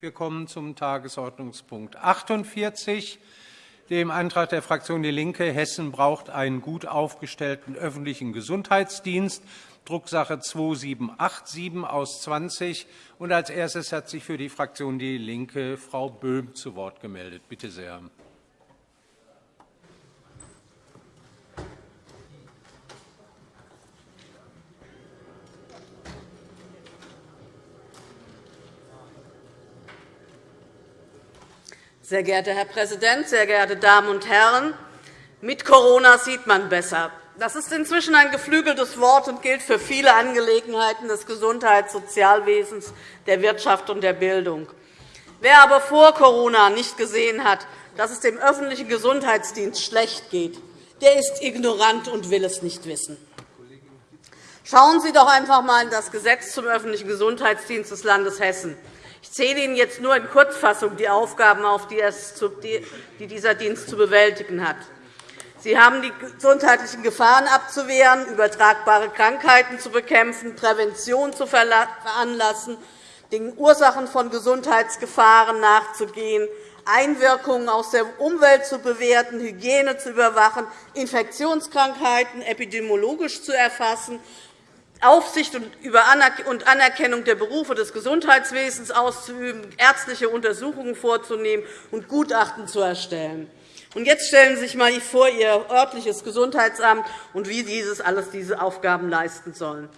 Wir kommen zum Tagesordnungspunkt 48, dem Antrag der Fraktion DIE LINKE. Hessen braucht einen gut aufgestellten öffentlichen Gesundheitsdienst, Drucksache 2787 aus 20. Und als erstes hat sich für die Fraktion DIE LINKE Frau Böhm zu Wort gemeldet. Bitte sehr. Sehr geehrter Herr Präsident, sehr geehrte Damen und Herren! Mit Corona sieht man besser. Das ist inzwischen ein geflügeltes Wort und gilt für viele Angelegenheiten des Gesundheits-, Sozialwesens, der Wirtschaft und der Bildung. Wer aber vor Corona nicht gesehen hat, dass es dem öffentlichen Gesundheitsdienst schlecht geht, der ist ignorant und will es nicht wissen. Schauen Sie doch einfach einmal in das Gesetz zum öffentlichen Gesundheitsdienst des Landes Hessen. Ich zähle Ihnen jetzt nur in Kurzfassung die Aufgaben auf, die dieser Dienst zu bewältigen hat. Sie haben die gesundheitlichen Gefahren abzuwehren, übertragbare Krankheiten zu bekämpfen, Prävention zu veranlassen, den Ursachen von Gesundheitsgefahren nachzugehen, Einwirkungen aus der Umwelt zu bewerten, Hygiene zu überwachen, Infektionskrankheiten epidemiologisch zu erfassen Aufsicht und Anerkennung der Berufe des Gesundheitswesens auszuüben, ärztliche Untersuchungen vorzunehmen und Gutachten zu erstellen. Jetzt stellen Sie sich einmal vor, Ihr örtliches Gesundheitsamt und wie dieses alles diese Aufgaben leisten sollen.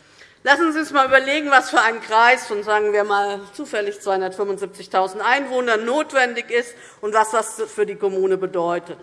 Lassen Sie uns einmal überlegen, was für ein Kreis von sagen wir mal, zufällig 275.000 Einwohnern notwendig ist und was das für die Kommune bedeutet.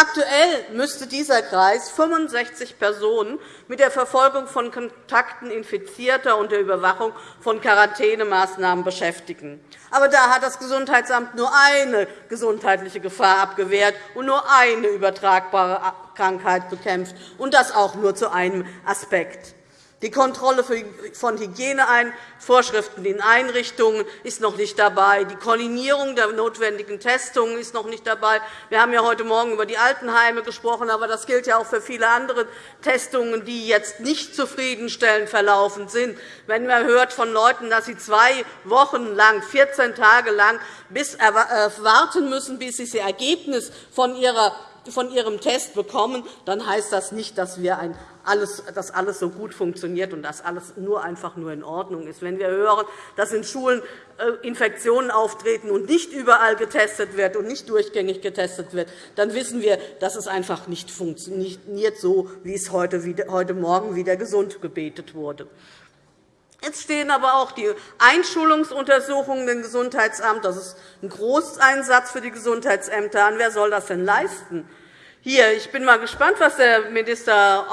Aktuell müsste dieser Kreis 65 Personen mit der Verfolgung von Kontakten Infizierter und der Überwachung von Quarantänemaßnahmen beschäftigen. Aber da hat das Gesundheitsamt nur eine gesundheitliche Gefahr abgewehrt und nur eine übertragbare Krankheit bekämpft, und das auch nur zu einem Aspekt. Die Kontrolle von Hygienevorschriften in Einrichtungen ist noch nicht dabei. Die Koordinierung der notwendigen Testungen ist noch nicht dabei. Wir haben ja heute Morgen über die Altenheime gesprochen, aber das gilt ja auch für viele andere Testungen, die jetzt nicht zufriedenstellend verlaufen sind. Wenn man hört von Leuten, dass sie zwei Wochen lang, 14 Tage lang bis äh, warten müssen, bis sie das Ergebnis von ihrer von Ihrem Test bekommen, dann heißt das nicht, dass, wir ein alles, dass alles so gut funktioniert und dass alles nur einfach nur in Ordnung ist. Wenn wir hören, dass in Schulen äh, Infektionen auftreten und nicht überall getestet wird und nicht durchgängig getestet wird, dann wissen wir, dass es einfach nicht funktioniert, so wie es heute Morgen wieder gesund gebetet wurde. Jetzt stehen aber auch die Einschulungsuntersuchungen im Gesundheitsamt. Das ist ein Großeinsatz für die Gesundheitsämter an. Wer soll das denn leisten? Hier, ich bin mal gespannt, was der Minister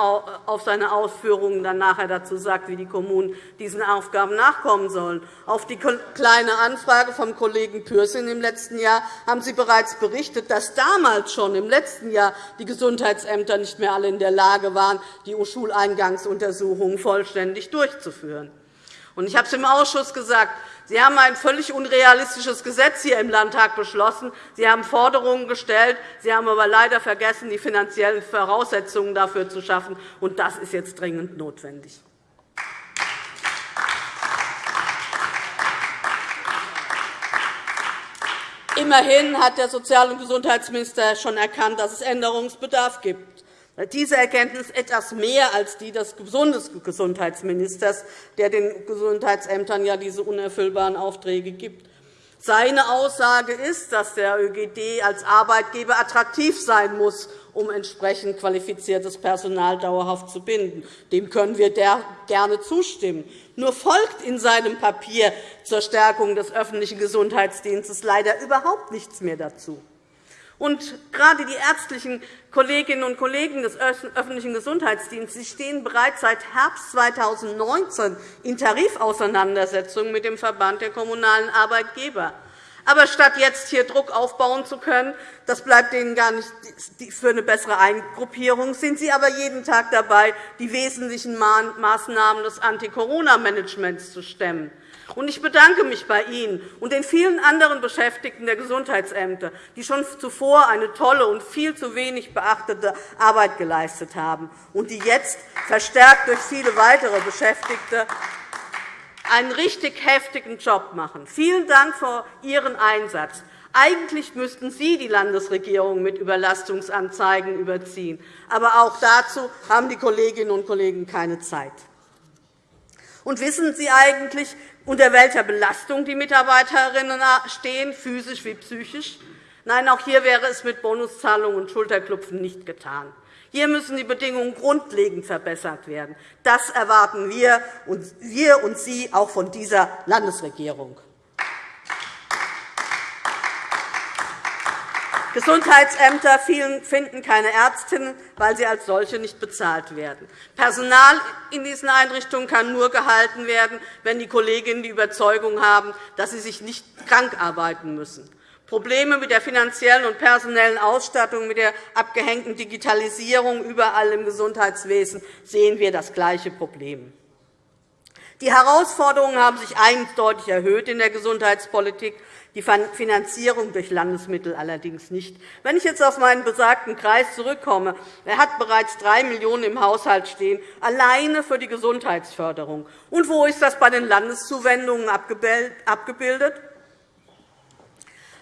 auf seine Ausführungen dann nachher dazu sagt, wie die Kommunen diesen Aufgaben nachkommen sollen. Auf die Kleine Anfrage vom Kollegen Pürsün im letzten Jahr haben Sie bereits berichtet, dass damals schon im letzten Jahr die Gesundheitsämter nicht mehr alle in der Lage waren, die Schuleingangsuntersuchungen vollständig durchzuführen. Ich habe es im Ausschuss gesagt, Sie haben ein völlig unrealistisches Gesetz hier im Landtag beschlossen. Sie haben Forderungen gestellt. Sie haben aber leider vergessen, die finanziellen Voraussetzungen dafür zu schaffen. Und das ist jetzt dringend notwendig. Immerhin hat der Sozial- und Gesundheitsminister schon erkannt, dass es Änderungsbedarf gibt. Diese Erkenntnis etwas mehr als die des Bundesgesundheitsministers, der den Gesundheitsämtern ja diese unerfüllbaren Aufträge gibt. Seine Aussage ist, dass der ÖGD als Arbeitgeber attraktiv sein muss, um entsprechend qualifiziertes Personal dauerhaft zu binden. Dem können wir gerne zustimmen. Nur folgt in seinem Papier zur Stärkung des öffentlichen Gesundheitsdienstes leider überhaupt nichts mehr dazu. Und gerade die ärztlichen Kolleginnen und Kollegen des öffentlichen Gesundheitsdienstes stehen bereits seit Herbst 2019 in Tarifauseinandersetzungen mit dem Verband der Kommunalen Arbeitgeber. Aber statt jetzt hier Druck aufbauen zu können, das bleibt Ihnen gar nicht für eine bessere Eingruppierung, sind Sie aber jeden Tag dabei, die wesentlichen Maßnahmen des Anti-Corona-Managements zu stemmen. Ich bedanke mich bei Ihnen und den vielen anderen Beschäftigten der Gesundheitsämter, die schon zuvor eine tolle und viel zu wenig beachtete Arbeit geleistet haben und die jetzt verstärkt durch viele weitere Beschäftigte einen richtig heftigen Job machen. Vielen Dank für Ihren Einsatz. Eigentlich müssten Sie die Landesregierung mit Überlastungsanzeigen überziehen. Aber auch dazu haben die Kolleginnen und Kollegen keine Zeit. Und wissen Sie eigentlich, unter welcher Belastung die Mitarbeiterinnen stehen, physisch wie psychisch? Nein, auch hier wäre es mit Bonuszahlungen und Schulterklopfen nicht getan. Hier müssen die Bedingungen grundlegend verbessert werden. Das erwarten wir und, wir und Sie auch von dieser Landesregierung. Gesundheitsämter finden keine Ärztinnen, weil sie als solche nicht bezahlt werden. Personal in diesen Einrichtungen kann nur gehalten werden, wenn die Kolleginnen die Überzeugung haben, dass sie sich nicht krank arbeiten müssen. Probleme mit der finanziellen und personellen Ausstattung, mit der abgehängten Digitalisierung überall im Gesundheitswesen sehen wir das gleiche Problem. Die Herausforderungen haben sich eindeutig erhöht in der Gesundheitspolitik die Finanzierung durch Landesmittel allerdings nicht. Wenn ich jetzt auf meinen besagten Kreis zurückkomme, er hat bereits 3 Millionen € im Haushalt stehen, alleine für die Gesundheitsförderung. Und wo ist das bei den Landeszuwendungen abgebildet?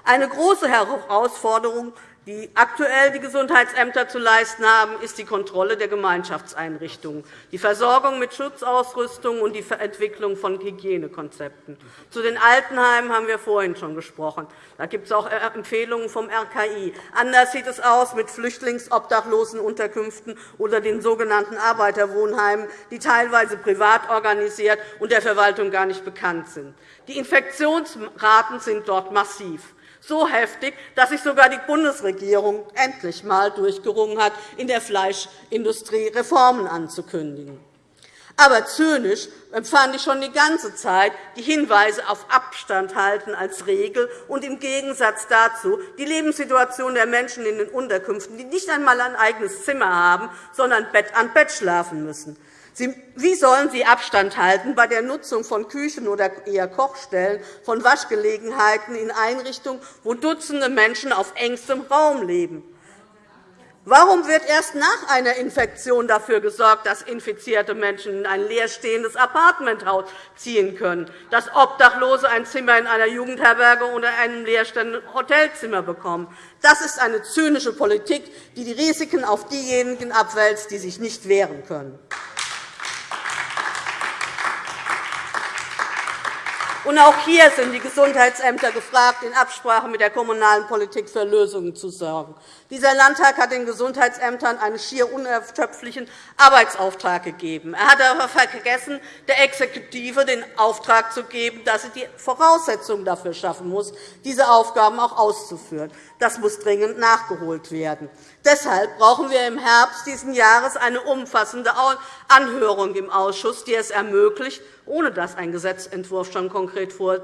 Eine große Herausforderung die aktuell die Gesundheitsämter zu leisten haben, ist die Kontrolle der Gemeinschaftseinrichtungen, die Versorgung mit Schutzausrüstung und die Entwicklung von Hygienekonzepten. Zu den Altenheimen haben wir vorhin schon gesprochen. Da gibt es auch Empfehlungen vom RKI. Anders sieht es aus mit Flüchtlingsobdachlosenunterkünften oder den sogenannten Arbeiterwohnheimen, die teilweise privat organisiert und der Verwaltung gar nicht bekannt sind. Die Infektionsraten sind dort massiv so heftig, dass sich sogar die Bundesregierung endlich einmal durchgerungen hat, in der Fleischindustrie Reformen anzukündigen. Aber zynisch empfand ich schon die ganze Zeit die Hinweise auf Abstand halten als Regel und im Gegensatz dazu die Lebenssituation der Menschen in den Unterkünften, die nicht einmal ein eigenes Zimmer haben, sondern Bett an Bett schlafen müssen. Wie sollen Sie Abstand halten bei der Nutzung von Küchen oder eher Kochstellen, von Waschgelegenheiten in Einrichtungen, wo Dutzende Menschen auf engstem Raum leben? Warum wird erst nach einer Infektion dafür gesorgt, dass infizierte Menschen in ein leerstehendes Appartementhaus ziehen können, dass Obdachlose ein Zimmer in einer Jugendherberge oder einem leerstehenden Hotelzimmer bekommen? Das ist eine zynische Politik, die die Risiken auf diejenigen abwälzt, die sich nicht wehren können. Und auch hier sind die Gesundheitsämter gefragt, in Absprache mit der kommunalen Politik für Lösungen zu sorgen. Dieser Landtag hat den Gesundheitsämtern einen schier unerschöpflichen Arbeitsauftrag gegeben. Er hat aber vergessen, der Exekutive den Auftrag zu geben, dass sie die Voraussetzungen dafür schaffen muss, diese Aufgaben auch auszuführen. Das muss dringend nachgeholt werden. Deshalb brauchen wir im Herbst dieses Jahres eine umfassende Anhörung im Ausschuss, die es ermöglicht, ohne dass ein Gesetzentwurf schon konkret vor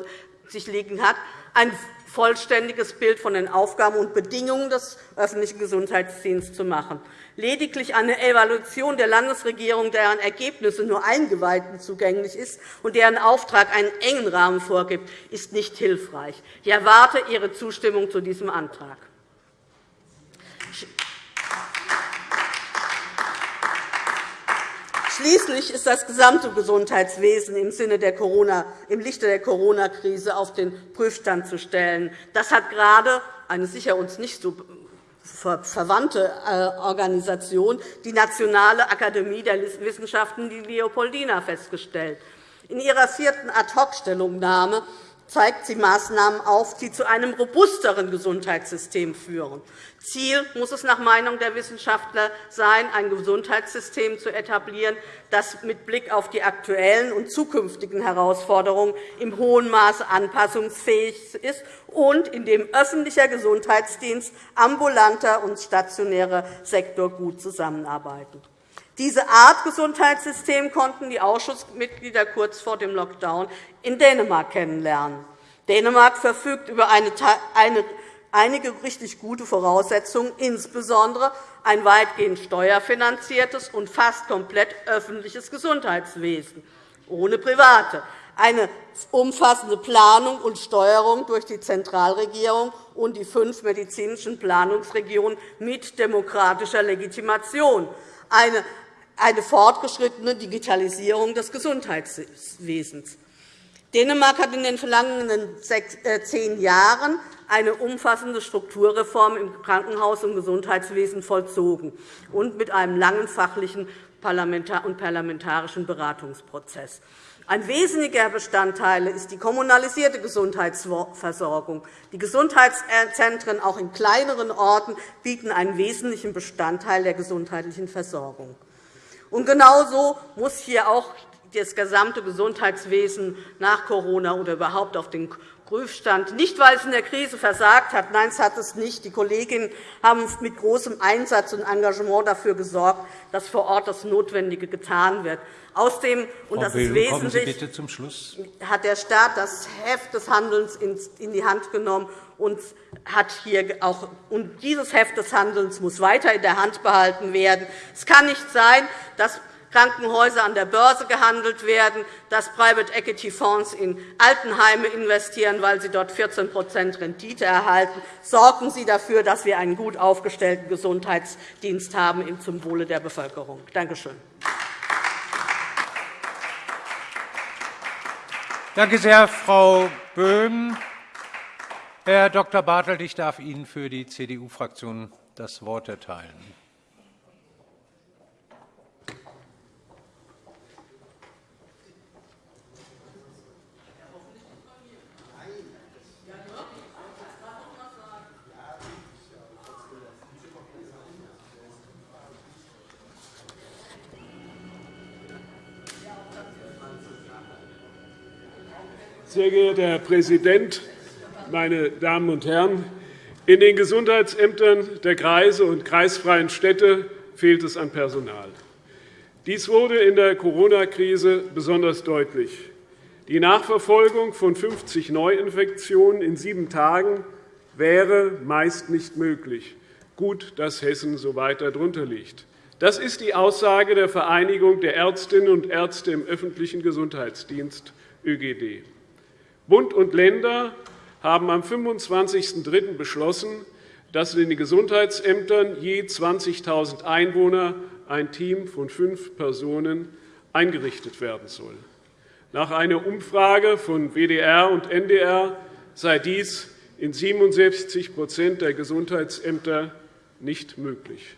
sich liegen hat, ein vollständiges Bild von den Aufgaben und Bedingungen des öffentlichen Gesundheitsdienstes zu machen. Lediglich eine Evaluation der Landesregierung, deren Ergebnisse nur Eingeweihten zugänglich ist und deren Auftrag einen engen Rahmen vorgibt, ist nicht hilfreich. Ich erwarte Ihre Zustimmung zu diesem Antrag. Schließlich ist das gesamte Gesundheitswesen im, Sinne der Corona, im Lichte der Corona-Krise auf den Prüfstand zu stellen. Das hat gerade eine sicher uns nicht so verwandte äh, Organisation, die Nationale Akademie der Wissenschaften, die Leopoldina, festgestellt. In ihrer vierten Ad-hoc-Stellungnahme zeigt sie Maßnahmen auf, die zu einem robusteren Gesundheitssystem führen. Ziel muss es nach Meinung der Wissenschaftler sein, ein Gesundheitssystem zu etablieren, das mit Blick auf die aktuellen und zukünftigen Herausforderungen im hohen Maße anpassungsfähig ist und in dem öffentlicher Gesundheitsdienst, ambulanter und stationärer Sektor gut zusammenarbeiten. Diese Art Gesundheitssystem konnten die Ausschussmitglieder kurz vor dem Lockdown in Dänemark kennenlernen. Dänemark verfügt über eine, einige richtig gute Voraussetzungen, insbesondere ein weitgehend steuerfinanziertes und fast komplett öffentliches Gesundheitswesen, ohne Private, eine umfassende Planung und Steuerung durch die Zentralregierung und die fünf medizinischen Planungsregionen mit demokratischer Legitimation, eine eine fortgeschrittene Digitalisierung des Gesundheitswesens. Dänemark hat in den vergangenen äh, zehn Jahren eine umfassende Strukturreform im Krankenhaus- und Gesundheitswesen vollzogen und mit einem langen fachlichen und parlamentarischen Beratungsprozess. Ein wesentlicher Bestandteil ist die kommunalisierte Gesundheitsversorgung. Die Gesundheitszentren, auch in kleineren Orten, bieten einen wesentlichen Bestandteil der gesundheitlichen Versorgung. Und genauso muss hier auch das gesamte Gesundheitswesen nach Corona oder überhaupt auf den Prüfstand, nicht weil es in der Krise versagt hat. Nein, es hat es nicht. Die Kolleginnen haben mit großem Einsatz und Engagement dafür gesorgt, dass vor Ort das Notwendige getan wird. Außerdem, und das ist wesentlich, hat der Staat das Heft des Handelns in die Hand genommen und hat hier auch, und dieses Heft des Handelns muss weiter in der Hand behalten werden. Es kann nicht sein, dass Krankenhäuser an der Börse gehandelt werden, dass Private Equity Fonds in Altenheime investieren, weil sie dort 14% Rendite erhalten. Sorgen Sie dafür, dass wir einen gut aufgestellten Gesundheitsdienst haben zum Wohle der Bevölkerung. Danke schön. Danke sehr, Frau Böhm. Herr Dr. Bartelt, ich darf Ihnen für die CDU-Fraktion das Wort erteilen. Sehr geehrter Herr Präsident, meine Damen und Herren! In den Gesundheitsämtern der Kreise und kreisfreien Städte fehlt es an Personal. Dies wurde in der Corona-Krise besonders deutlich. Die Nachverfolgung von 50 Neuinfektionen in sieben Tagen wäre meist nicht möglich. Gut, dass Hessen so weit darunter liegt. Das ist die Aussage der Vereinigung der Ärztinnen und Ärzte im öffentlichen Gesundheitsdienst ÖGD. Bund und Länder haben am 25.03. beschlossen, dass in den Gesundheitsämtern je 20.000 Einwohner ein Team von fünf Personen eingerichtet werden soll. Nach einer Umfrage von WDR und NDR sei dies in 67% der Gesundheitsämter nicht möglich.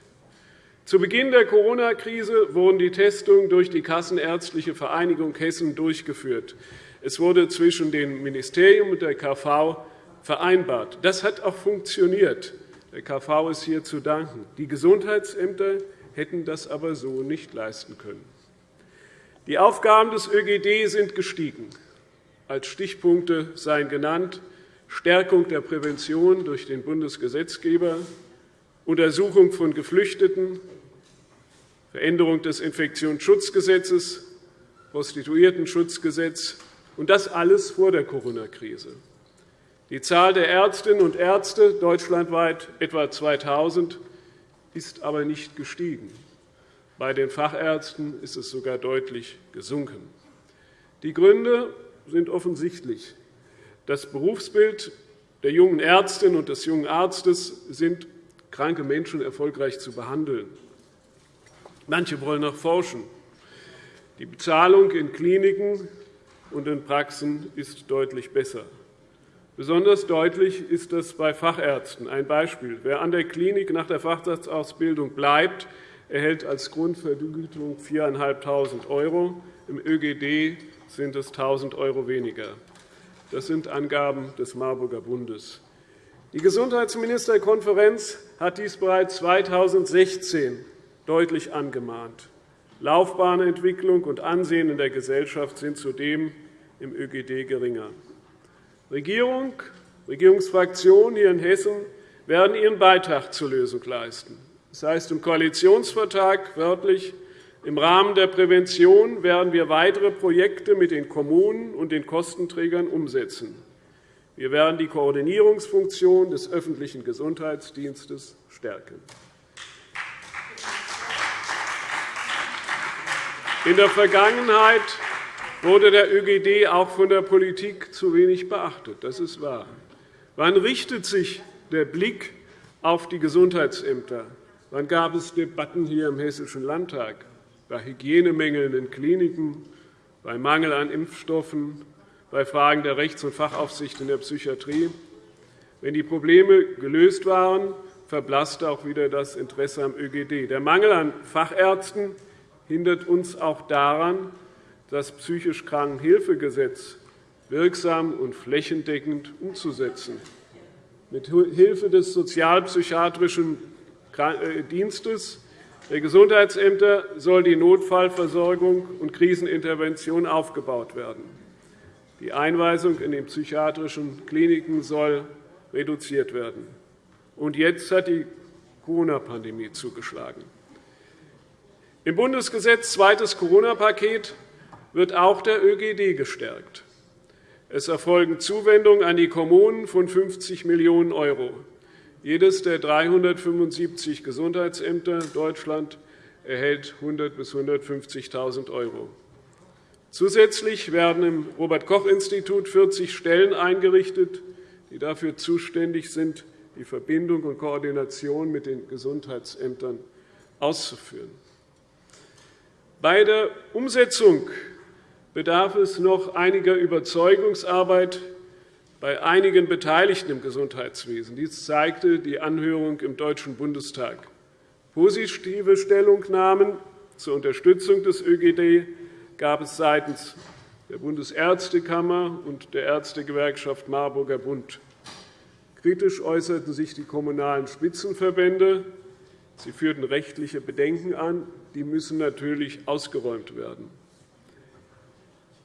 Zu Beginn der Corona-Krise wurden die Testungen durch die Kassenärztliche Vereinigung Hessen durchgeführt. Es wurde zwischen dem Ministerium und der KV vereinbart. Das hat auch funktioniert. Der KV ist hier zu danken. Die Gesundheitsämter hätten das aber so nicht leisten können. Die Aufgaben des ÖGD sind gestiegen. Als Stichpunkte seien genannt Stärkung der Prävention durch den Bundesgesetzgeber, Untersuchung von Geflüchteten, Veränderung des Infektionsschutzgesetzes, Prostituiertenschutzgesetz, und das alles vor der Corona-Krise. Die Zahl der Ärztinnen und Ärzte, deutschlandweit etwa 2.000, ist aber nicht gestiegen. Bei den Fachärzten ist es sogar deutlich gesunken. Die Gründe sind offensichtlich. Das Berufsbild der jungen Ärztin und des jungen Arztes sind, kranke Menschen erfolgreich zu behandeln. Manche wollen noch forschen. Die Bezahlung in Kliniken und in Praxen ist deutlich besser. Besonders deutlich ist das bei Fachärzten. Ein Beispiel. Wer an der Klinik nach der Facharztausbildung bleibt, erhält als Grundvergütung 4.500 €. Im ÖGD sind es 1.000 € weniger. Das sind Angaben des Marburger Bundes. Die Gesundheitsministerkonferenz hat dies bereits 2016 deutlich angemahnt. Laufbahnentwicklung und Ansehen in der Gesellschaft sind zudem im ÖGD geringer. Regierung, Regierungsfraktionen hier in Hessen werden ihren Beitrag zur Lösung leisten. Das heißt im Koalitionsvertrag wörtlich, im Rahmen der Prävention werden wir weitere Projekte mit den Kommunen und den Kostenträgern umsetzen. Wir werden die Koordinierungsfunktion des öffentlichen Gesundheitsdienstes stärken. In der Vergangenheit wurde der ÖGD auch von der Politik zu wenig beachtet. Das ist wahr. Wann richtet sich der Blick auf die Gesundheitsämter? Wann gab es Debatten hier im Hessischen Landtag bei Hygienemängeln in Kliniken, bei Mangel an Impfstoffen, bei Fragen der Rechts- und Fachaufsicht in der Psychiatrie. Wenn die Probleme gelöst waren, verblasste auch wieder das Interesse am ÖGD. Der Mangel an Fachärzten hindert uns auch daran, das psychisch Krankenhilfegesetz wirksam und flächendeckend umzusetzen. Mit Hilfe des sozialpsychiatrischen äh, Dienstes der Gesundheitsämter soll die Notfallversorgung und Krisenintervention aufgebaut werden. Die Einweisung in den psychiatrischen Kliniken soll reduziert werden. Und jetzt hat die Corona-Pandemie zugeschlagen. Im Bundesgesetz zweites Corona-Paket wird auch der ÖGD gestärkt. Es erfolgen Zuwendungen an die Kommunen von 50 Millionen €. Jedes der 375 Gesundheitsämter Deutschland erhält 100 bis 150.000 €. Zusätzlich werden im Robert-Koch-Institut 40 Stellen eingerichtet, die dafür zuständig sind, die Verbindung und Koordination mit den Gesundheitsämtern auszuführen. Bei der Umsetzung bedarf es noch einiger Überzeugungsarbeit bei einigen Beteiligten im Gesundheitswesen. Dies zeigte die Anhörung im Deutschen Bundestag. Positive Stellungnahmen zur Unterstützung des ÖGD gab es seitens der Bundesärztekammer und der Ärztegewerkschaft Marburger Bund. Kritisch äußerten sich die Kommunalen Spitzenverbände. Sie führten rechtliche Bedenken an. Die müssen natürlich ausgeräumt werden.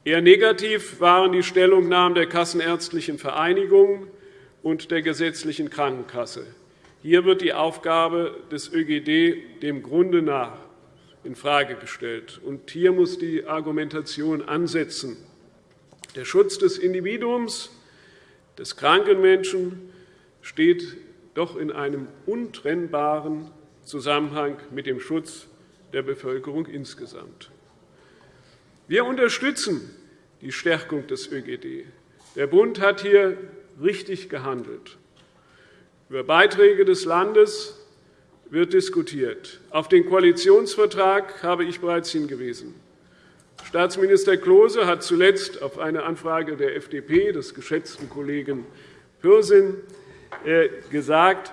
Eher negativ waren die Stellungnahmen der Kassenärztlichen Vereinigung und der gesetzlichen Krankenkasse. Hier wird die Aufgabe des ÖGD dem Grunde nach infrage gestellt. Und hier muss die Argumentation ansetzen. Der Schutz des Individuums, des kranken Menschen, steht doch in einem untrennbaren Zusammenhang mit dem Schutz der Bevölkerung insgesamt. Wir unterstützen die Stärkung des ÖGD. Der Bund hat hier richtig gehandelt. Über Beiträge des Landes wird diskutiert. Auf den Koalitionsvertrag habe ich bereits hingewiesen. Staatsminister Klose hat zuletzt auf eine Anfrage der FDP, des geschätzten Kollegen Pürsün, äh, gesagt,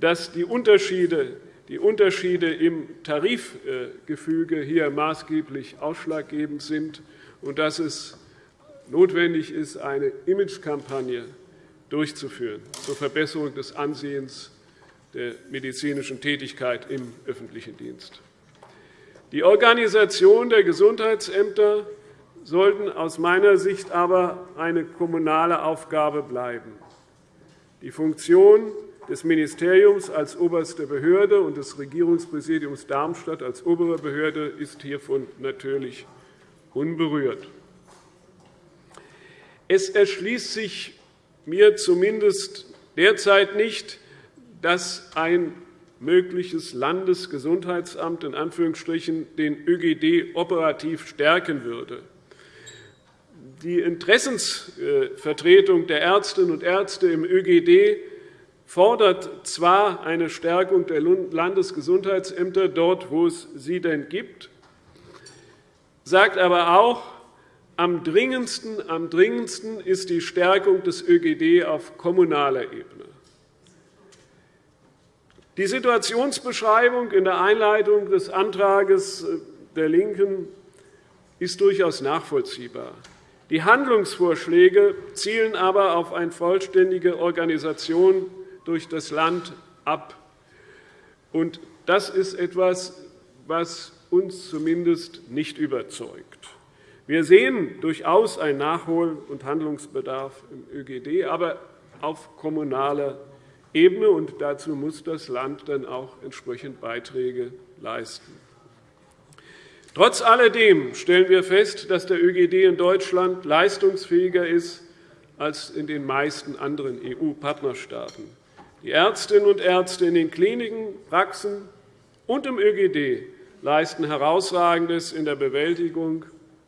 dass die Unterschiede, die Unterschiede im Tarifgefüge hier maßgeblich ausschlaggebend sind und dass es notwendig ist, eine Imagekampagne durchzuführen zur Verbesserung des Ansehens der medizinischen Tätigkeit im öffentlichen Dienst. Die Organisation der Gesundheitsämter sollten aus meiner Sicht aber eine kommunale Aufgabe bleiben. Die Funktion des Ministeriums als oberste Behörde und des Regierungspräsidiums Darmstadt als obere Behörde ist hiervon natürlich unberührt. Es erschließt sich mir zumindest derzeit nicht, dass ein mögliches Landesgesundheitsamt in Anführungsstrichen den ÖGD operativ stärken würde. Die Interessensvertretung der Ärztinnen und Ärzte im ÖGD fordert zwar eine Stärkung der Landesgesundheitsämter dort, wo es sie denn gibt, sagt aber auch, am dringendsten, am dringendsten ist die Stärkung des ÖGD auf kommunaler Ebene. Die Situationsbeschreibung in der Einleitung des Antrags der LINKEN ist durchaus nachvollziehbar. Die Handlungsvorschläge zielen aber auf eine vollständige Organisation durch das Land ab. Das ist etwas, was uns zumindest nicht überzeugt. Wir sehen durchaus einen Nachhol- und Handlungsbedarf im ÖGD, aber auf kommunaler Ebene. Und dazu muss das Land dann auch entsprechend Beiträge leisten. Trotz alledem stellen wir fest, dass der ÖGD in Deutschland leistungsfähiger ist als in den meisten anderen EU-Partnerstaaten. Die Ärztinnen und Ärzte in den Kliniken, Praxen und im ÖGD leisten Herausragendes in der Bewältigung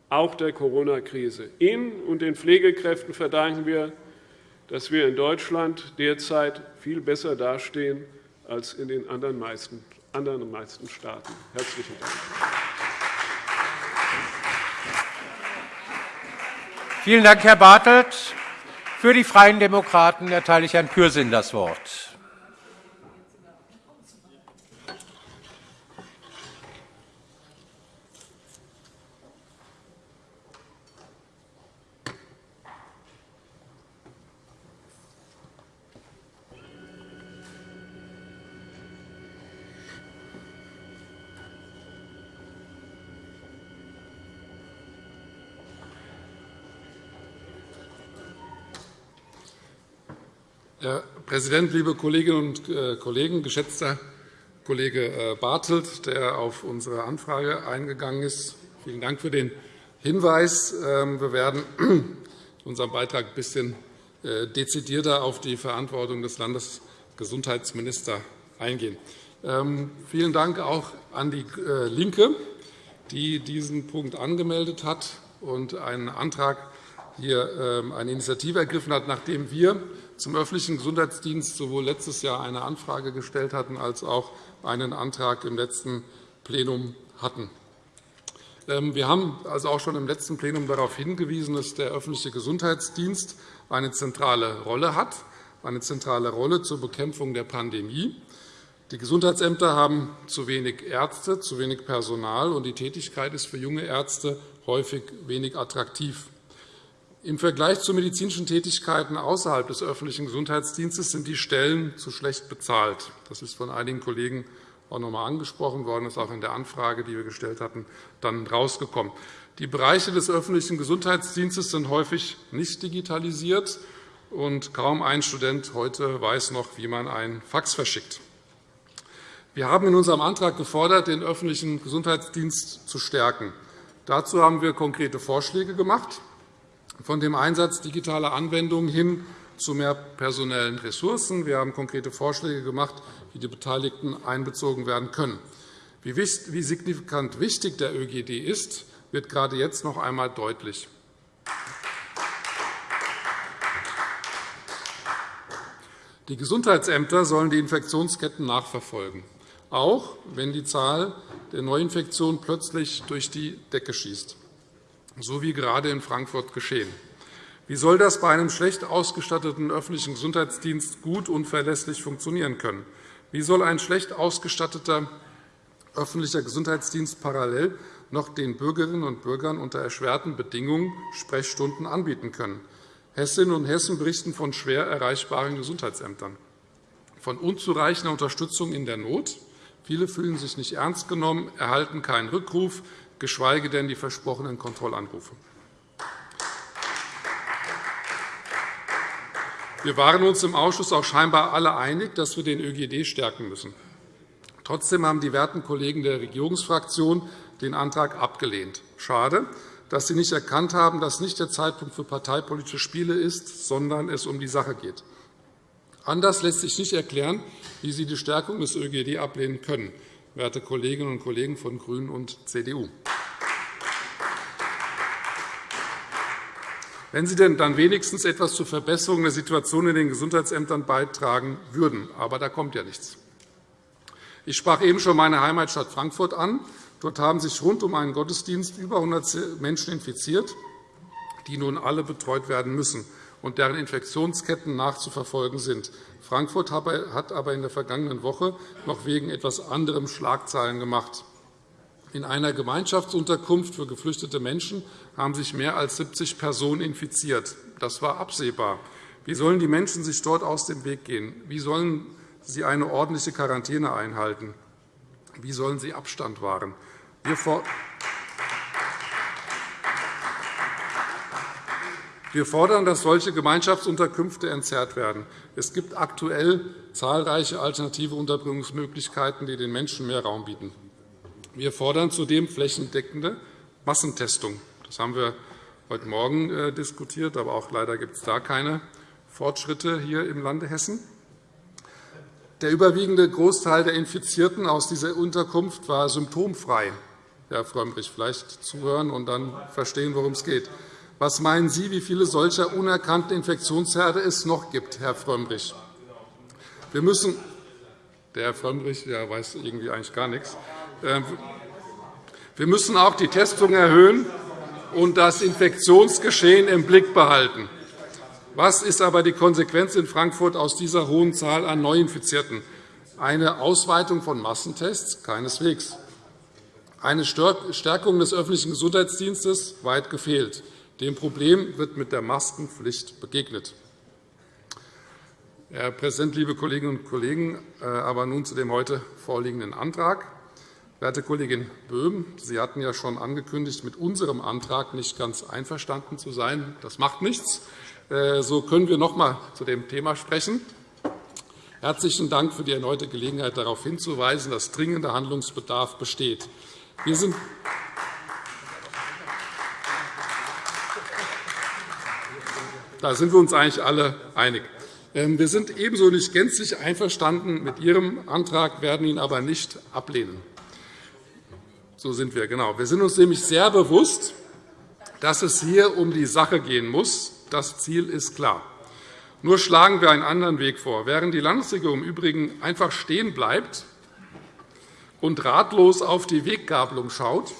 auch der Corona-Krise. Ihnen und den Pflegekräften verdanken wir, dass wir in Deutschland derzeit viel besser dastehen als in den anderen meisten, anderen meisten Staaten. – Herzlichen Dank. Vielen Dank, Herr Bartelt. Für die Freien Demokraten erteile ich Herrn Pürsün das Wort. Herr Präsident, liebe Kolleginnen und äh, Kollegen! Geschätzter Kollege äh, Bartelt, der auf unsere Anfrage eingegangen ist, vielen Dank für den Hinweis. Ähm, wir werden in unserem Beitrag ein bisschen äh, dezidierter auf die Verantwortung des Landesgesundheitsministers eingehen. Ähm, vielen Dank auch an die LINKE, die diesen Punkt angemeldet hat und einen Antrag hier ähm, eine Initiative ergriffen hat, nachdem wir zum öffentlichen Gesundheitsdienst sowohl letztes Jahr eine Anfrage gestellt hatten, als auch einen Antrag im letzten Plenum hatten. Ähm, wir haben also auch schon im letzten Plenum darauf hingewiesen, dass der öffentliche Gesundheitsdienst eine zentrale Rolle hat, eine zentrale Rolle zur Bekämpfung der Pandemie. Die Gesundheitsämter haben zu wenig Ärzte, zu wenig Personal, und die Tätigkeit ist für junge Ärzte häufig wenig attraktiv. Im Vergleich zu medizinischen Tätigkeiten außerhalb des öffentlichen Gesundheitsdienstes sind die Stellen zu schlecht bezahlt. Das ist von einigen Kollegen auch noch einmal angesprochen worden, ist auch in der Anfrage, die wir gestellt hatten, dann herausgekommen. Die Bereiche des öffentlichen Gesundheitsdienstes sind häufig nicht digitalisiert, und kaum ein Student heute weiß noch, wie man ein Fax verschickt. Wir haben in unserem Antrag gefordert, den öffentlichen Gesundheitsdienst zu stärken. Dazu haben wir konkrete Vorschläge gemacht von dem Einsatz digitaler Anwendungen hin zu mehr personellen Ressourcen. Wir haben konkrete Vorschläge gemacht, wie die Beteiligten einbezogen werden können. Wie signifikant wichtig der ÖGD ist, wird gerade jetzt noch einmal deutlich. Die Gesundheitsämter sollen die Infektionsketten nachverfolgen, auch wenn die Zahl der Neuinfektionen plötzlich durch die Decke schießt so wie gerade in Frankfurt geschehen. Wie soll das bei einem schlecht ausgestatteten öffentlichen Gesundheitsdienst gut und verlässlich funktionieren können? Wie soll ein schlecht ausgestatteter öffentlicher Gesundheitsdienst parallel noch den Bürgerinnen und Bürgern unter erschwerten Bedingungen Sprechstunden anbieten können? Hessinnen und Hessen berichten von schwer erreichbaren Gesundheitsämtern, von unzureichender Unterstützung in der Not. Viele fühlen sich nicht ernst genommen, erhalten keinen Rückruf, geschweige denn die versprochenen Kontrollanrufe. Wir waren uns im Ausschuss auch scheinbar alle einig, dass wir den ÖGD stärken müssen. Trotzdem haben die werten Kollegen der Regierungsfraktion den Antrag abgelehnt. Schade, dass Sie nicht erkannt haben, dass nicht der Zeitpunkt für parteipolitische Spiele ist, sondern es um die Sache geht. Anders lässt sich nicht erklären, wie Sie die Stärkung des ÖGD ablehnen können werte Kolleginnen und Kollegen von GRÜNEN und CDU. Wenn Sie denn dann wenigstens etwas zur Verbesserung der Situation in den Gesundheitsämtern beitragen würden. Aber da kommt ja nichts. Ich sprach eben schon meine Heimatstadt Frankfurt an. Dort haben sich rund um einen Gottesdienst über 100 Menschen infiziert, die nun alle betreut werden müssen und deren Infektionsketten nachzuverfolgen sind. Frankfurt hat aber in der vergangenen Woche noch wegen etwas anderem Schlagzeilen gemacht. In einer Gemeinschaftsunterkunft für geflüchtete Menschen haben sich mehr als 70 Personen infiziert. Das war absehbar. Wie sollen die Menschen sich dort aus dem Weg gehen? Wie sollen sie eine ordentliche Quarantäne einhalten? Wie sollen sie Abstand wahren? Wir Wir fordern, dass solche Gemeinschaftsunterkünfte entzerrt werden. Es gibt aktuell zahlreiche alternative Unterbringungsmöglichkeiten, die den Menschen mehr Raum bieten. Wir fordern zudem flächendeckende Massentestung. Das haben wir heute Morgen äh, diskutiert, aber auch leider gibt es da keine Fortschritte hier im Lande Hessen. Der überwiegende Großteil der Infizierten aus dieser Unterkunft war symptomfrei. Herr Frömmrich, vielleicht zuhören und dann verstehen, worum es geht. Was meinen Sie, wie viele solcher unerkannten Infektionsherde es noch gibt, Herr Frömmrich? Wir müssen der Herr Frömmrich der weiß irgendwie eigentlich gar nichts. Ähm, wir müssen auch die Testung erhöhen. und das Infektionsgeschehen im Blick behalten. Was ist aber die Konsequenz in Frankfurt aus dieser hohen Zahl an Neuinfizierten? Eine Ausweitung von Massentests? Keineswegs. Eine Stärkung des öffentlichen Gesundheitsdienstes? Weit gefehlt. Dem Problem wird mit der Maskenpflicht begegnet. Herr Präsident, liebe Kolleginnen und Kollegen! Äh, aber nun zu dem heute vorliegenden Antrag. Werte Kollegin Böhm, Sie hatten ja schon angekündigt, mit unserem Antrag nicht ganz einverstanden zu sein. Das macht nichts. Äh, so können wir noch einmal zu dem Thema sprechen. Herzlichen Dank für die erneute Gelegenheit, darauf hinzuweisen, dass dringender Handlungsbedarf besteht. Wir sind Da sind wir uns eigentlich alle einig. Ähm, wir sind ebenso nicht gänzlich einverstanden mit Ihrem Antrag, werden ihn aber nicht ablehnen. So sind wir, genau. Wir sind uns nämlich sehr bewusst, dass es hier um die Sache gehen muss. Das Ziel ist klar. Nur schlagen wir einen anderen Weg vor. Während die Landesregierung im Übrigen einfach stehen bleibt und ratlos auf die Weggabelung schaut,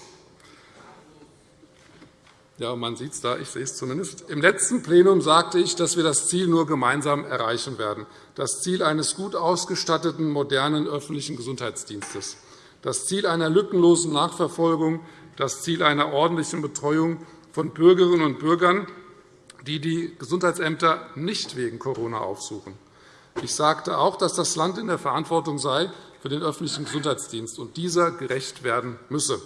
ja, man sieht es da, ich sehe es zumindest. Im letzten Plenum sagte ich, dass wir das Ziel nur gemeinsam erreichen werden, das Ziel eines gut ausgestatteten, modernen öffentlichen Gesundheitsdienstes das Ziel einer lückenlosen Nachverfolgung, das Ziel einer ordentlichen Betreuung von Bürgerinnen und Bürgern, die die Gesundheitsämter nicht wegen Corona aufsuchen. Ich sagte auch, dass das Land in der Verantwortung sei für den öffentlichen Gesundheitsdienst und dieser gerecht werden müsse.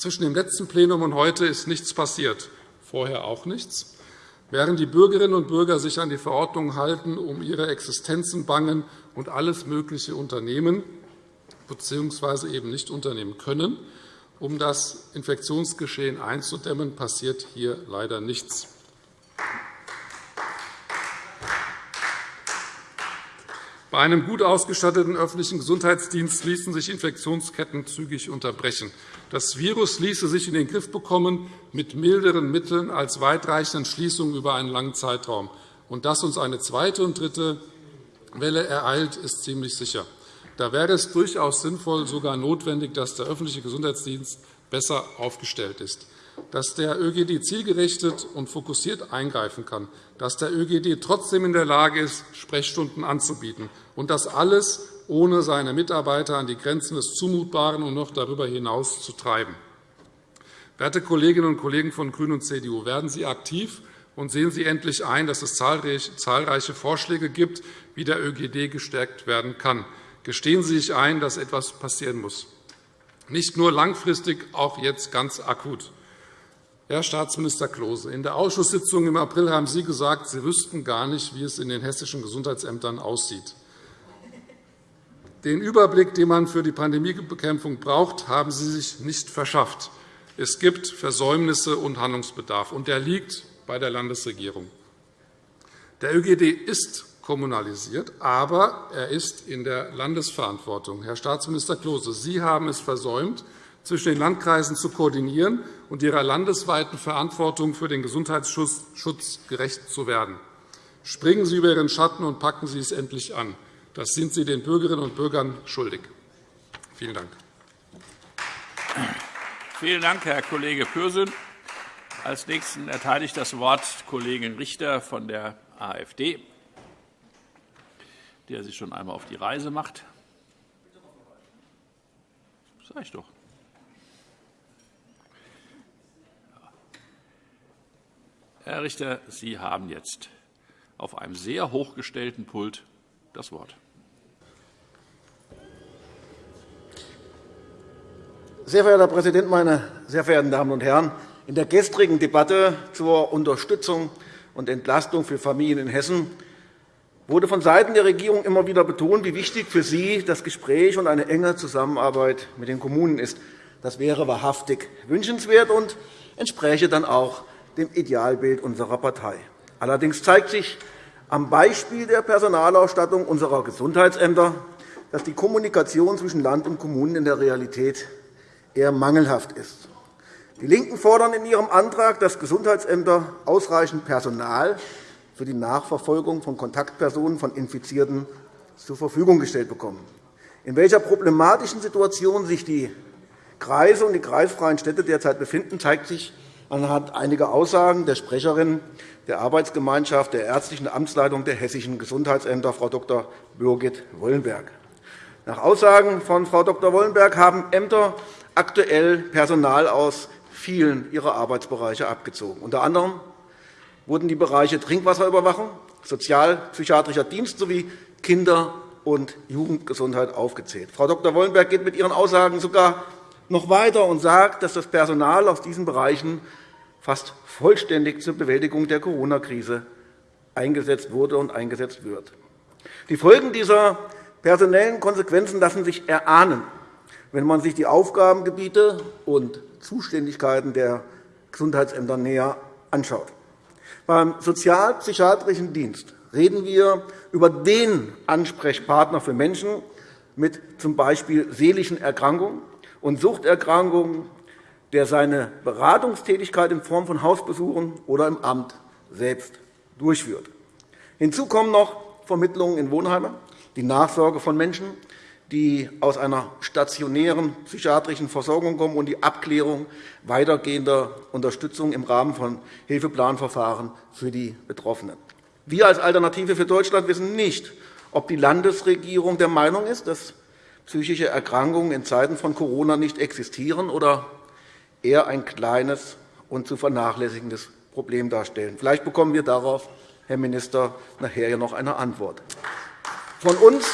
Zwischen dem letzten Plenum und heute ist nichts passiert, vorher auch nichts. Während die Bürgerinnen und Bürger sich an die Verordnung halten, um ihre Existenzen bangen und alles Mögliche unternehmen, bzw. eben nicht unternehmen können. Um das Infektionsgeschehen einzudämmen, passiert hier leider nichts. Bei einem gut ausgestatteten öffentlichen Gesundheitsdienst ließen sich Infektionsketten zügig unterbrechen. Das Virus ließe sich in den Griff bekommen mit milderen Mitteln als weitreichenden Schließungen über einen langen Zeitraum. Und dass uns eine zweite und dritte Welle ereilt, ist ziemlich sicher. Da wäre es durchaus sinnvoll, sogar notwendig, dass der öffentliche Gesundheitsdienst besser aufgestellt ist, dass der ÖGD zielgerichtet und fokussiert eingreifen kann, dass der ÖGD trotzdem in der Lage ist, Sprechstunden anzubieten, und das alles ohne seine Mitarbeiter an die Grenzen des Zumutbaren und noch darüber hinaus zu treiben. Werte Kolleginnen und Kollegen von GRÜNEN und CDU, werden Sie aktiv und sehen Sie endlich ein, dass es zahlreiche Vorschläge gibt, wie der ÖGD gestärkt werden kann gestehen Sie sich ein, dass etwas passieren muss. Nicht nur langfristig, auch jetzt ganz akut. Herr Staatsminister Klose, in der Ausschusssitzung im April haben Sie gesagt, Sie wüssten gar nicht, wie es in den hessischen Gesundheitsämtern aussieht. Den Überblick, den man für die Pandemiebekämpfung braucht, haben Sie sich nicht verschafft. Es gibt Versäumnisse und Handlungsbedarf, und der liegt bei der Landesregierung. Der ÖGD ist kommunalisiert, aber er ist in der Landesverantwortung. Herr Staatsminister Klose, Sie haben es versäumt, zwischen den Landkreisen zu koordinieren und ihrer landesweiten Verantwortung für den Gesundheitsschutz gerecht zu werden. Springen Sie über Ihren Schatten und packen Sie es endlich an. Das sind Sie den Bürgerinnen und Bürgern schuldig. Vielen Dank. Vielen Dank, Herr Kollege Pürsün. Als Nächsten erteile ich das Wort Kollegin Richter von der AfD der sich schon einmal auf die Reise macht. Das sage ich doch. Herr Richter, Sie haben jetzt auf einem sehr hochgestellten Pult das Wort. Sehr verehrter Herr Präsident, meine sehr verehrten Damen und Herren! In der gestrigen Debatte zur Unterstützung und Entlastung für Familien in Hessen wurde vonseiten der Regierung immer wieder betont, wie wichtig für Sie das Gespräch und eine enge Zusammenarbeit mit den Kommunen ist. Das wäre wahrhaftig wünschenswert und entspräche dann auch dem Idealbild unserer Partei. Allerdings zeigt sich am Beispiel der Personalausstattung unserer Gesundheitsämter, dass die Kommunikation zwischen Land und Kommunen in der Realität eher mangelhaft ist. Die LINKEN fordern in ihrem Antrag, dass Gesundheitsämter ausreichend Personal für die Nachverfolgung von Kontaktpersonen von Infizierten zur Verfügung gestellt bekommen. In welcher problematischen Situation sich die Kreise und die kreisfreien Städte derzeit befinden, zeigt sich anhand einiger Aussagen der Sprecherin der Arbeitsgemeinschaft der ärztlichen Amtsleitung der hessischen Gesundheitsämter, Frau Dr. Birgit Wollenberg. Nach Aussagen von Frau Dr. Wollenberg haben Ämter aktuell Personal aus vielen ihrer Arbeitsbereiche abgezogen. Unter anderem wurden die Bereiche Trinkwasserüberwachung, sozialpsychiatrischer Dienst sowie Kinder- und Jugendgesundheit aufgezählt. Frau Dr. Wollenberg geht mit ihren Aussagen sogar noch weiter und sagt, dass das Personal aus diesen Bereichen fast vollständig zur Bewältigung der Corona-Krise eingesetzt wurde und eingesetzt wird. Die Folgen dieser personellen Konsequenzen lassen sich erahnen, wenn man sich die Aufgabengebiete und Zuständigkeiten der Gesundheitsämter näher anschaut. Beim sozialpsychiatrischen Dienst reden wir über den Ansprechpartner für Menschen mit z. B. seelischen Erkrankungen und Suchterkrankungen, der seine Beratungstätigkeit in Form von Hausbesuchen oder im Amt selbst durchführt. Hinzu kommen noch Vermittlungen in Wohnheime, die Nachsorge von Menschen, die aus einer stationären psychiatrischen Versorgung kommen, und die Abklärung weitergehender Unterstützung im Rahmen von Hilfeplanverfahren für die Betroffenen. Wir als Alternative für Deutschland wissen nicht, ob die Landesregierung der Meinung ist, dass psychische Erkrankungen in Zeiten von Corona nicht existieren oder eher ein kleines und zu vernachlässigendes Problem darstellen. Vielleicht bekommen wir darauf, Herr Minister, nachher noch eine Antwort. Von uns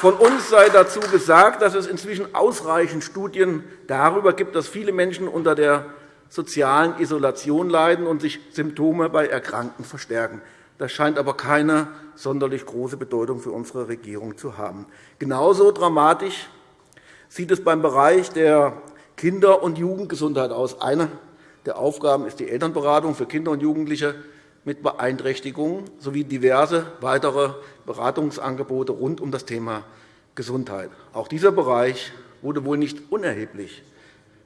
von uns sei dazu gesagt, dass es inzwischen ausreichend Studien darüber gibt, dass viele Menschen unter der sozialen Isolation leiden und sich Symptome bei Erkrankten verstärken. Das scheint aber keine sonderlich große Bedeutung für unsere Regierung zu haben. Genauso dramatisch sieht es beim Bereich der Kinder- und Jugendgesundheit aus. Eine der Aufgaben ist die Elternberatung für Kinder und Jugendliche mit Beeinträchtigungen sowie diverse weitere Beratungsangebote rund um das Thema Gesundheit. Auch dieser Bereich wurde wohl nicht unerheblich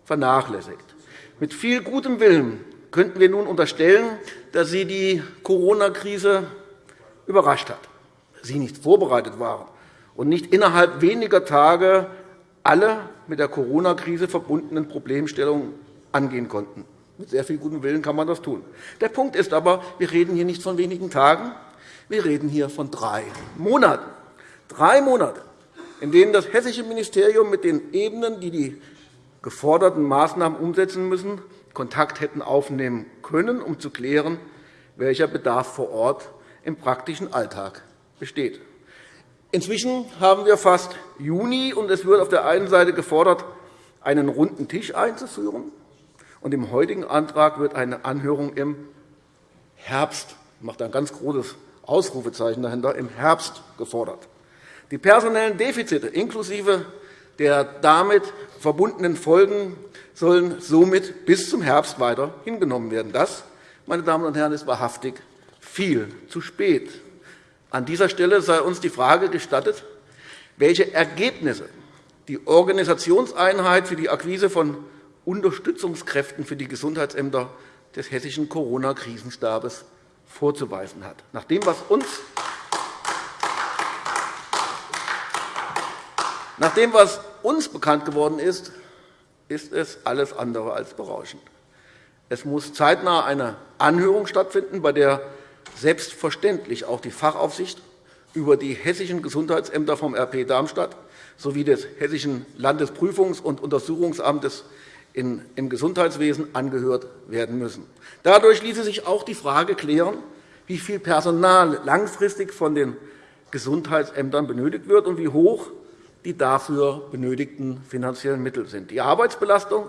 vernachlässigt. Mit viel gutem Willen könnten wir nun unterstellen, dass Sie die Corona-Krise überrascht hat, Sie nicht vorbereitet waren und nicht innerhalb weniger Tage alle mit der Corona-Krise verbundenen Problemstellungen angehen konnten. Mit sehr viel gutem Willen kann man das tun. Der Punkt ist aber, wir reden hier nicht von wenigen Tagen, wir reden hier von drei Monaten. Drei Monate, in denen das hessische Ministerium mit den Ebenen, die die geforderten Maßnahmen umsetzen müssen, Kontakt hätten aufnehmen können, um zu klären, welcher Bedarf vor Ort im praktischen Alltag besteht. Inzwischen haben wir fast Juni, und es wird auf der einen Seite gefordert, einen runden Tisch einzuführen. Und Im heutigen Antrag wird eine Anhörung im Herbst ich mache ein ganz großes Ausrufezeichen dahinter, im Herbst gefordert. Die personellen Defizite inklusive der damit verbundenen Folgen sollen somit bis zum Herbst weiter hingenommen werden. Das, meine Damen und Herren, ist wahrhaftig viel zu spät. An dieser Stelle sei uns die Frage gestattet, welche Ergebnisse die Organisationseinheit für die Akquise von Unterstützungskräften für die Gesundheitsämter des hessischen Corona-Krisenstabes vorzuweisen hat. Nach dem, was uns Nach dem, was uns bekannt geworden ist, ist es alles andere als berauschend. Es muss zeitnah eine Anhörung stattfinden, bei der selbstverständlich auch die Fachaufsicht über die hessischen Gesundheitsämter vom RP Darmstadt sowie des Hessischen Landesprüfungs- und Untersuchungsamtes im Gesundheitswesen angehört werden müssen. Dadurch ließe sich auch die Frage klären, wie viel Personal langfristig von den Gesundheitsämtern benötigt wird und wie hoch die dafür benötigten finanziellen Mittel sind. Die Arbeitsbelastung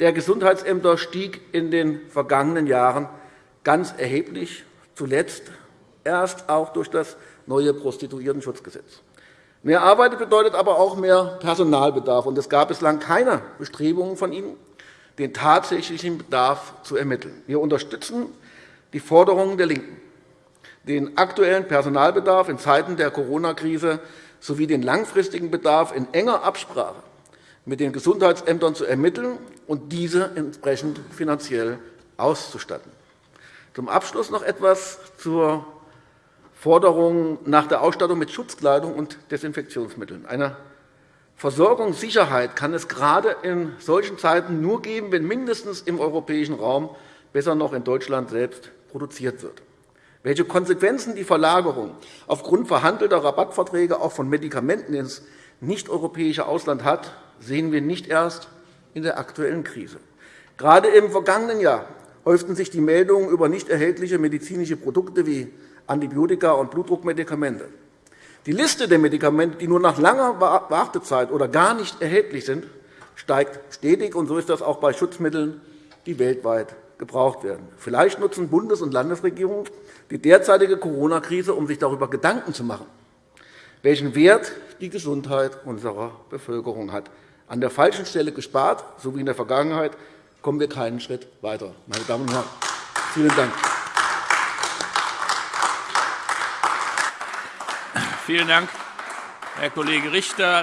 der Gesundheitsämter stieg in den vergangenen Jahren ganz erheblich, zuletzt erst auch durch das neue Prostituiertenschutzgesetz. Mehr Arbeit bedeutet aber auch mehr Personalbedarf. und Es gab bislang keine Bestrebungen von Ihnen, den tatsächlichen Bedarf zu ermitteln. Wir unterstützen die Forderungen der LINKEN, den aktuellen Personalbedarf in Zeiten der Corona-Krise sowie den langfristigen Bedarf in enger Absprache mit den Gesundheitsämtern zu ermitteln und diese entsprechend finanziell auszustatten. Zum Abschluss noch etwas zur Forderung nach der Ausstattung mit Schutzkleidung und Desinfektionsmitteln. Eine Versorgungssicherheit kann es gerade in solchen Zeiten nur geben, wenn mindestens im europäischen Raum, besser noch in Deutschland selbst, produziert wird. Welche Konsequenzen die Verlagerung aufgrund verhandelter Rabattverträge auch von Medikamenten ins nicht-europäische Ausland hat, sehen wir nicht erst in der aktuellen Krise. Gerade im vergangenen Jahr häuften sich die Meldungen über nicht erhältliche medizinische Produkte wie Antibiotika und Blutdruckmedikamente. Die Liste der Medikamente, die nur nach langer Wartezeit oder gar nicht erhältlich sind, steigt stetig. Und so ist das auch bei Schutzmitteln, die weltweit gebraucht werden. Vielleicht nutzen Bundes- und Landesregierungen die derzeitige Corona-Krise, um sich darüber Gedanken zu machen, welchen Wert die Gesundheit unserer Bevölkerung hat. An der falschen Stelle gespart, so wie in der Vergangenheit, kommen wir keinen Schritt weiter. Meine Damen und Herren, vielen Dank. Vielen Dank, Herr Kollege Richter.